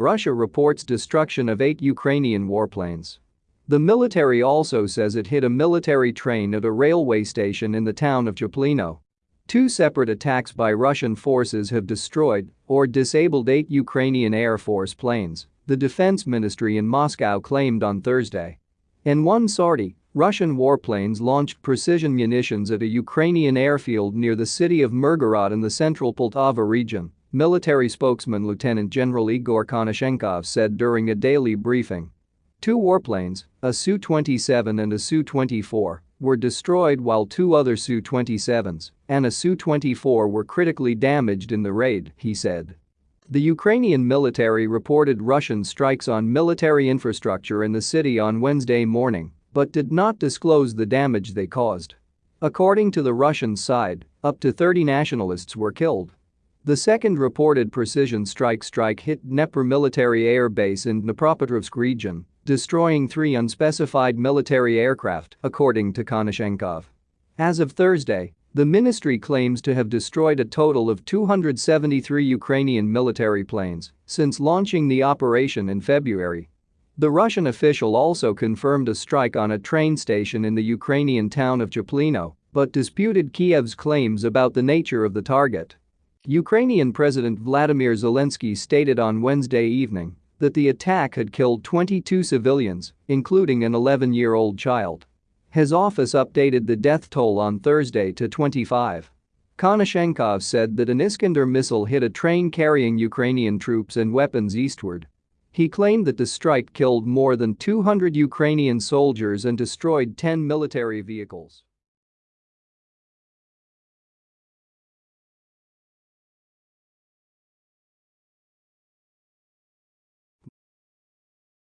Russia reports destruction of eight Ukrainian warplanes. The military also says it hit a military train at a railway station in the town of Chaplino. Two separate attacks by Russian forces have destroyed or disabled eight Ukrainian Air Force planes, the defense ministry in Moscow claimed on Thursday. In one sortie, Russian warplanes launched precision munitions at a Ukrainian airfield near the city of Mirgorod in the central Poltava region, military spokesman Lieutenant General Igor Konashenkov said during a daily briefing. Two warplanes, a Su-27 and a Su-24, were destroyed while two other Su-27s and a Su-24 were critically damaged in the raid, he said. The Ukrainian military reported Russian strikes on military infrastructure in the city on Wednesday morning, but did not disclose the damage they caused. According to the Russian side, up to 30 nationalists were killed. The second reported precision strike strike hit Dnepr military air base in Dnipropetrovsk region, destroying three unspecified military aircraft, according to Konashenkov. As of Thursday, the ministry claims to have destroyed a total of 273 Ukrainian military planes since launching the operation in February. The Russian official also confirmed a strike on a train station in the Ukrainian town of Chaplino, but disputed Kiev's claims about the nature of the target. Ukrainian President Vladimir Zelensky stated on Wednesday evening that the attack had killed 22 civilians, including an 11-year-old child. His office updated the death toll on Thursday to 25. Konashenkov said that an Iskander missile hit a train carrying Ukrainian troops and weapons eastward. He claimed that the strike killed more than 200 Ukrainian soldiers and destroyed 10 military vehicles.